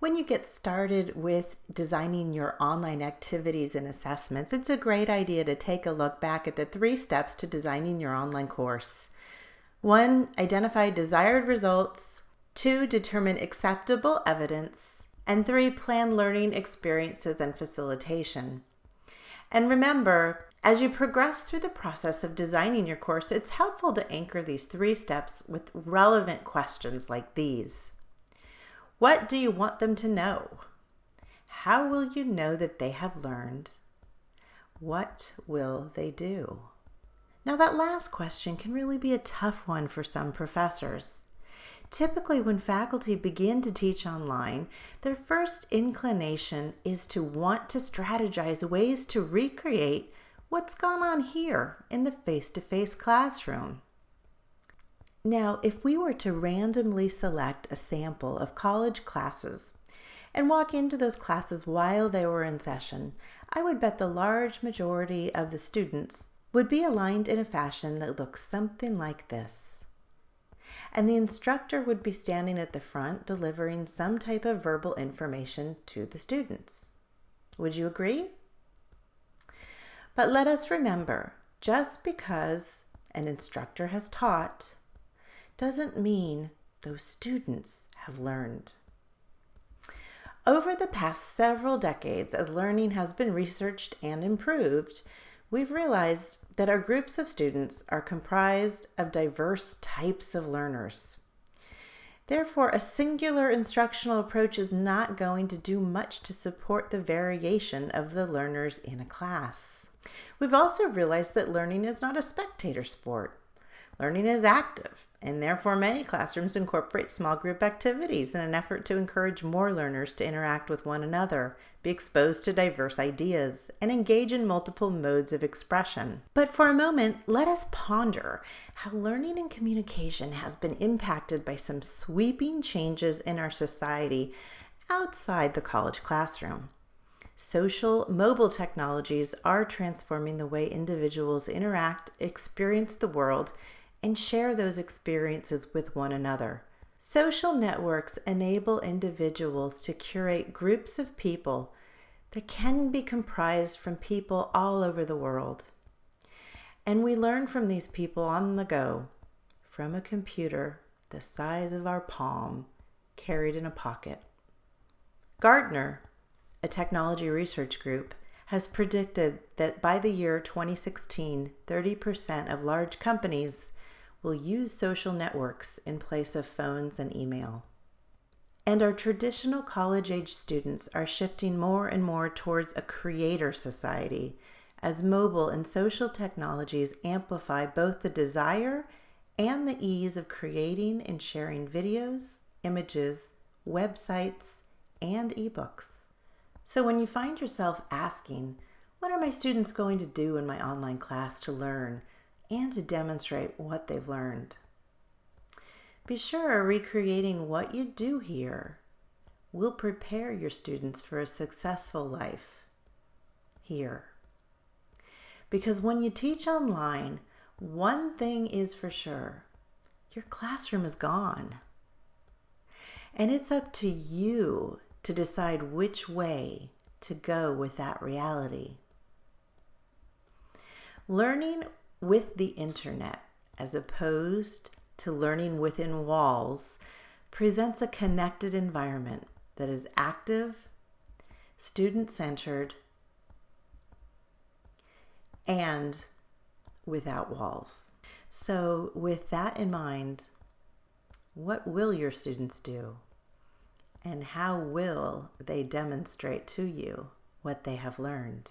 When you get started with designing your online activities and assessments, it's a great idea to take a look back at the three steps to designing your online course. One, identify desired results. Two, determine acceptable evidence. And three, plan learning experiences and facilitation. And remember, as you progress through the process of designing your course, it's helpful to anchor these three steps with relevant questions like these. What do you want them to know? How will you know that they have learned? What will they do? Now, that last question can really be a tough one for some professors. Typically, when faculty begin to teach online, their first inclination is to want to strategize ways to recreate what's gone on here in the face to face classroom. Now, if we were to randomly select a sample of college classes and walk into those classes while they were in session, I would bet the large majority of the students would be aligned in a fashion that looks something like this. And the instructor would be standing at the front delivering some type of verbal information to the students. Would you agree? But let us remember just because an instructor has taught doesn't mean those students have learned. Over the past several decades, as learning has been researched and improved, we've realized that our groups of students are comprised of diverse types of learners. Therefore, a singular instructional approach is not going to do much to support the variation of the learners in a class. We've also realized that learning is not a spectator sport. Learning is active, and therefore many classrooms incorporate small group activities in an effort to encourage more learners to interact with one another, be exposed to diverse ideas, and engage in multiple modes of expression. But for a moment, let us ponder how learning and communication has been impacted by some sweeping changes in our society outside the college classroom. Social mobile technologies are transforming the way individuals interact, experience the world, and share those experiences with one another. Social networks enable individuals to curate groups of people that can be comprised from people all over the world. And we learn from these people on the go, from a computer the size of our palm, carried in a pocket. Gartner, a technology research group, has predicted that by the year 2016, 30% of large companies will use social networks in place of phones and email. And our traditional college age students are shifting more and more towards a creator society as mobile and social technologies amplify both the desire and the ease of creating and sharing videos, images, websites, and ebooks. So when you find yourself asking, what are my students going to do in my online class to learn? and to demonstrate what they've learned. Be sure recreating what you do here will prepare your students for a successful life here. Because when you teach online, one thing is for sure your classroom is gone. And it's up to you to decide which way to go with that reality. Learning with the internet as opposed to learning within walls presents a connected environment that is active, student centered, and without walls. So, with that in mind, what will your students do? And how will they demonstrate to you what they have learned?